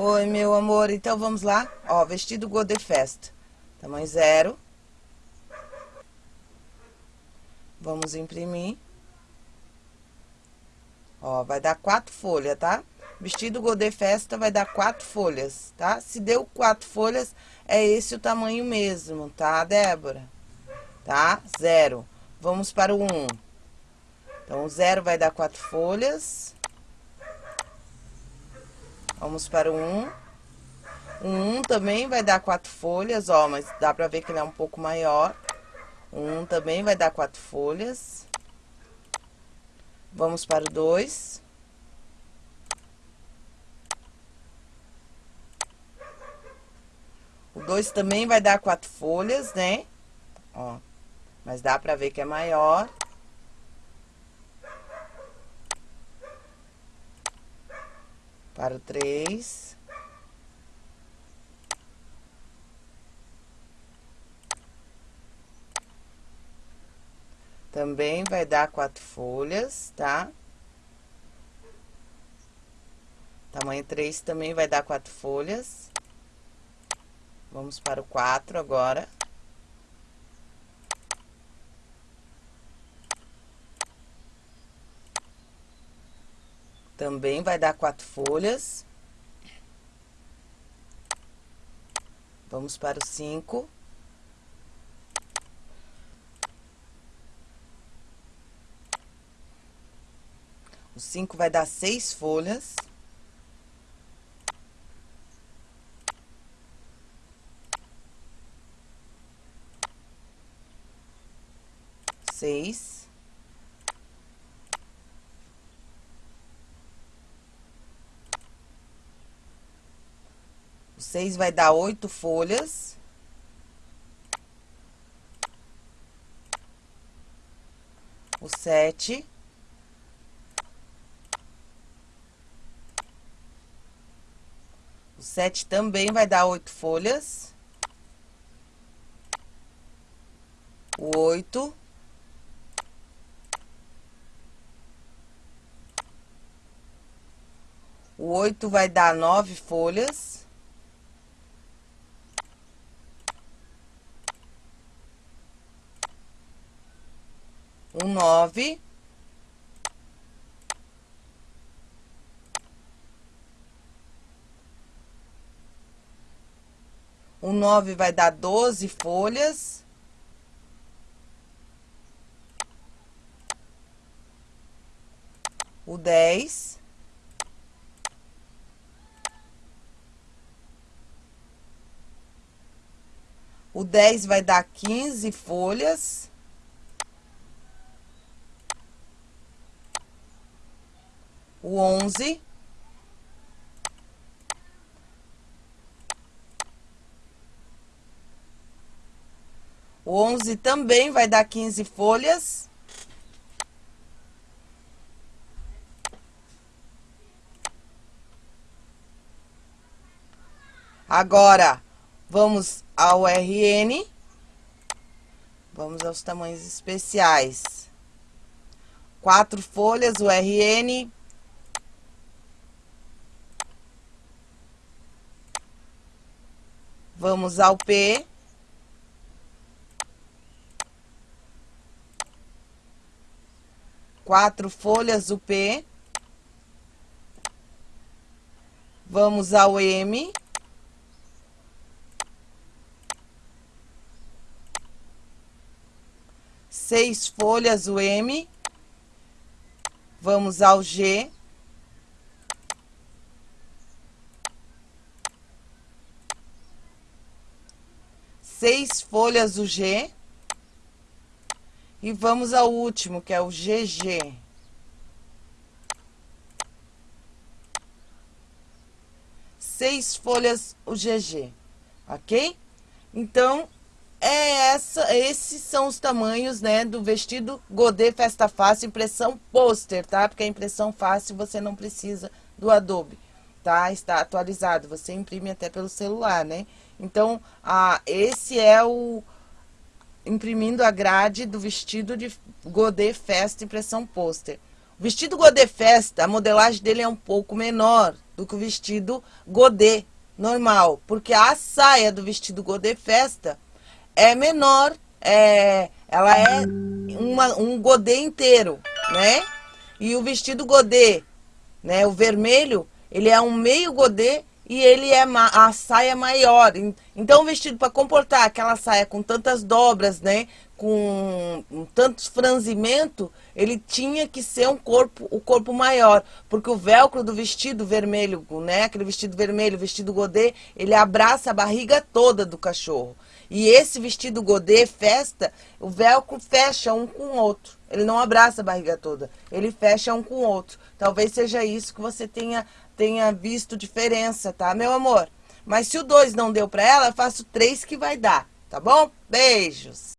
Oi, meu amor. Então, vamos lá. Ó, vestido Godê Festa. Tamanho zero. Vamos imprimir. Ó, vai dar quatro folhas, tá? Vestido Godê Festa vai dar quatro folhas, tá? Se deu quatro folhas, é esse o tamanho mesmo, tá, Débora? Tá? Zero. Vamos para o um. Então, o zero vai dar quatro folhas. Vamos para o 1. O 1 também vai dar quatro folhas, ó, mas dá pra ver que ele é um pouco maior. O 1 também vai dar quatro folhas. Vamos para o 2. O 2 também vai dar quatro folhas, né? Ó, mas dá pra ver que é maior. Para o três. Também vai dar quatro folhas, tá? Tamanho três também vai dar quatro folhas. Vamos para o quatro agora. Também vai dar quatro folhas. Vamos para o cinco. O cinco vai dar seis folhas. Seis. O seis vai dar oito folhas. O sete. O sete também vai dar oito folhas. O oito. O oito vai dar nove folhas. Um nove. O nove vai dar doze folhas. O dez. O dez vai dar quinze folhas. O onze. O onze também vai dar quinze folhas. Agora, vamos ao RN. Vamos aos tamanhos especiais. Quatro folhas, o RN, Vamos ao P. Quatro folhas o P. Vamos ao M. Seis folhas o M. Vamos ao G. seis folhas o G. E vamos ao último, que é o GG. Seis folhas o GG, ok? Então, é essa, esses são os tamanhos, né, do vestido Godê Festa Fácil, impressão pôster, tá? Porque a impressão fácil você não precisa do Adobe, tá? Está atualizado, você imprime até pelo celular, né? Então, ah, esse é o imprimindo a grade do vestido de Godê Festa impressão pôster. O vestido Godê Festa, a modelagem dele é um pouco menor, do que o vestido godê normal. Porque a saia do vestido godê festa é menor, é, ela é uma, um godê inteiro, né? E o vestido godê, né, o vermelho, ele é um meio godê e ele é a saia maior. Então, o vestido para comportar aquela saia com tantas dobras, né, com tantos franzimento, ele tinha que ser um corpo, o corpo maior, porque o velcro do vestido vermelho, né, aquele vestido vermelho, vestido godê, ele abraça a barriga toda do cachorro. E esse vestido godê, festa, o velcro fecha um com o outro. Ele não abraça a barriga toda, ele fecha um com o outro. Talvez seja isso que você tenha tenha visto diferença, tá, meu amor? Mas se o 2 não deu pra ela, eu faço 3 que vai dar, tá bom? Beijos!